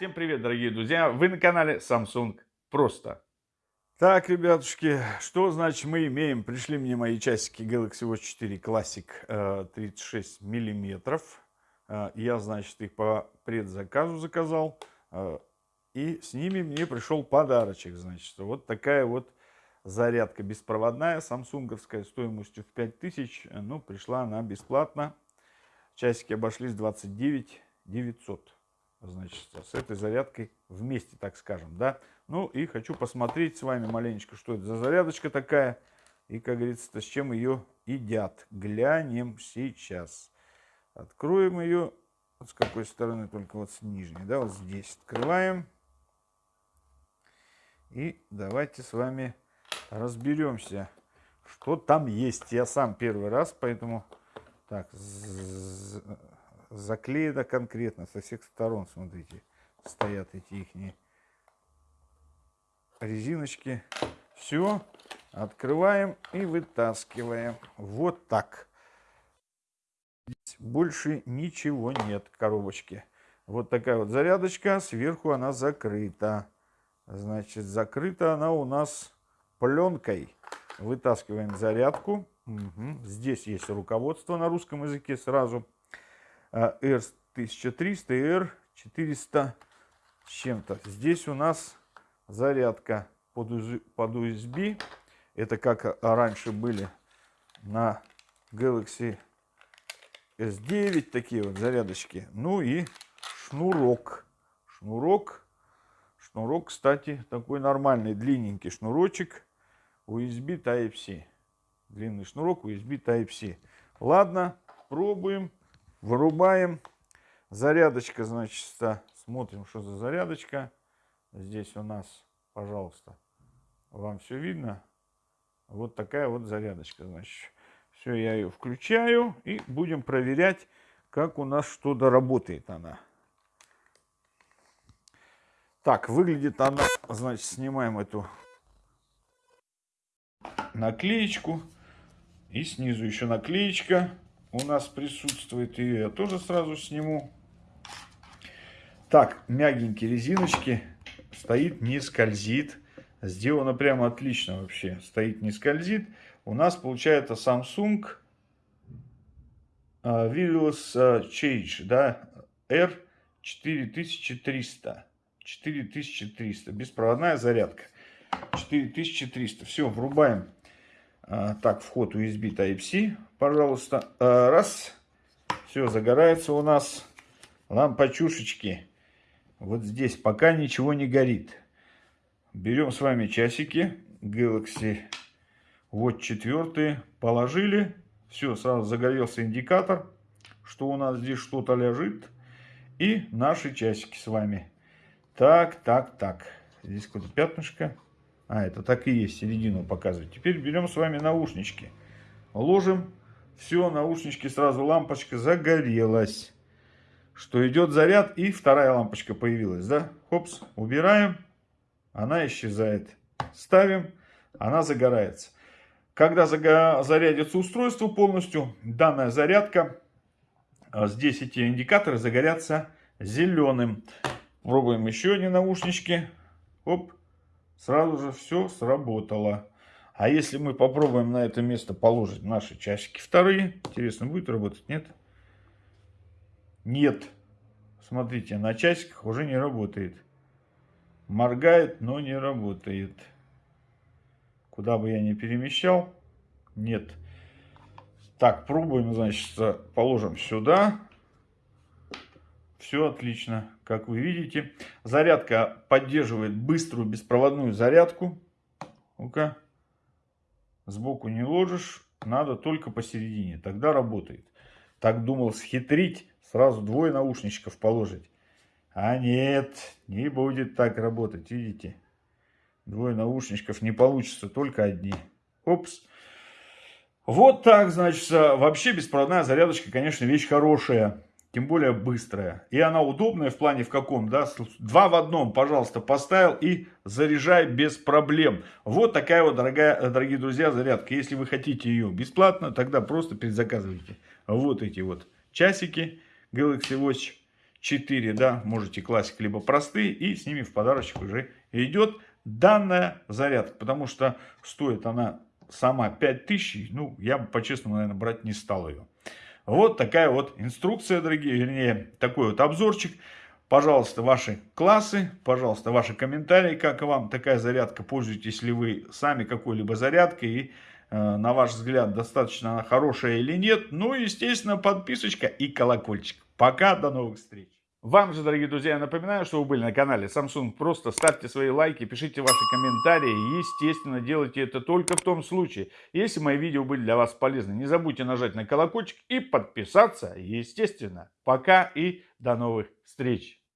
Всем привет, дорогие друзья! Вы на канале Samsung Просто. Так, ребятушки, что значит мы имеем? Пришли мне мои часики Galaxy Watch 4 Classic 36 э, миллиметров. Э, я, значит, их по предзаказу заказал. Э, и с ними мне пришел подарочек, значит. Вот такая вот зарядка беспроводная, самсунговская, стоимостью в 5000. Ну, пришла она бесплатно. Часики обошлись 29 900 значит, с этой зарядкой вместе, так скажем, да. Ну и хочу посмотреть с вами маленечко, что это за зарядочка такая. И, как говорится, с чем ее едят. Глянем сейчас. Откроем ее. С какой стороны, только вот с нижней, да, вот здесь открываем. И давайте с вами разберемся, что там есть. Я сам первый раз, поэтому... Так, заклеено конкретно со всех сторон, смотрите, стоят эти их резиночки. Все, открываем и вытаскиваем. Вот так. Здесь больше ничего нет коробочки. Вот такая вот зарядочка, сверху она закрыта. Значит, закрыта она у нас пленкой. Вытаскиваем зарядку. Угу. Здесь есть руководство на русском языке сразу. R1300 и R400 чем-то. Здесь у нас зарядка под USB. Это как раньше были на Galaxy S9 такие вот зарядочки. Ну и шнурок. Шнурок. Шнурок, кстати, такой нормальный, длинненький шнурочек. USB Type-C. Длинный шнурок USB Type-C. Ладно, пробуем. Вырубаем. Зарядочка, значит, смотрим, что за зарядочка. Здесь у нас, пожалуйста, вам все видно. Вот такая вот зарядочка, значит. Все, я ее включаю и будем проверять, как у нас что доработает она. Так, выглядит она, значит, снимаем эту наклеечку. И снизу еще наклеечка у нас присутствует. И я тоже сразу сниму. Так, мягенькие резиночки. Стоит, не скользит. Сделано прямо отлично вообще. Стоит, не скользит. У нас получается Samsung uh, Wireless uh, Change, да, R4300. 4300. Беспроводная зарядка. 4300. Все, врубаем а, так, вход USB Type-C, пожалуйста. А, раз. Все, загорается у нас лампочушечки. Вот здесь пока ничего не горит. Берем с вами часики Galaxy Watch 4. Положили. Все, сразу загорелся индикатор, что у нас здесь что-то лежит. И наши часики с вами. Так, так, так. Здесь какое-то пятнышко. А, это так и есть, середину показывает. Теперь берем с вами наушнички. Ложим. Все, наушнички сразу лампочка загорелась. Что идет заряд и вторая лампочка появилась, да? Хопс, убираем. Она исчезает. Ставим, она загорается. Когда зарядится устройство полностью, данная зарядка, а здесь эти индикаторы загорятся зеленым. Пробуем еще одни наушнички. Оп сразу же все сработало. А если мы попробуем на это место положить наши часики вторые, интересно, будет работать, нет? Нет. Смотрите, на часиках уже не работает. Моргает, но не работает. Куда бы я ни перемещал, нет. Так, пробуем, значит, положим сюда. Все отлично, как вы видите. Зарядка поддерживает быструю беспроводную зарядку. Ну-ка, сбоку не ложишь, надо только посередине, тогда работает. Так думал схитрить, сразу двое наушничков положить. А нет, не будет так работать, видите. Двое наушничков не получится, только одни. Опс. Вот так, значит, вообще беспроводная зарядочка, конечно, вещь хорошая тем более быстрая. И она удобная в плане в каком, да, два в одном, пожалуйста, поставил и заряжай без проблем. Вот такая вот, дорогая, дорогие друзья, зарядка. Если вы хотите ее бесплатно, тогда просто предзаказывайте. Вот эти вот часики Galaxy Watch 4, да, можете классик либо простые, и с ними в подарочек уже идет данная зарядка, потому что стоит она сама 5000, ну, я бы по-честному, наверное, брать не стал ее. Вот такая вот инструкция, дорогие, вернее, такой вот обзорчик. Пожалуйста, ваши классы, пожалуйста, ваши комментарии, как вам такая зарядка, пользуетесь ли вы сами какой-либо зарядкой и э, на ваш взгляд, достаточно она хорошая или нет. Ну и, естественно, подписочка и колокольчик. Пока, до новых встреч. Вам же, дорогие друзья, я напоминаю, что вы были на канале Samsung. Просто ставьте свои лайки, пишите ваши комментарии. Естественно, делайте это только в том случае, если мои видео были для вас полезны. Не забудьте нажать на колокольчик и подписаться, естественно. Пока и до новых встреч.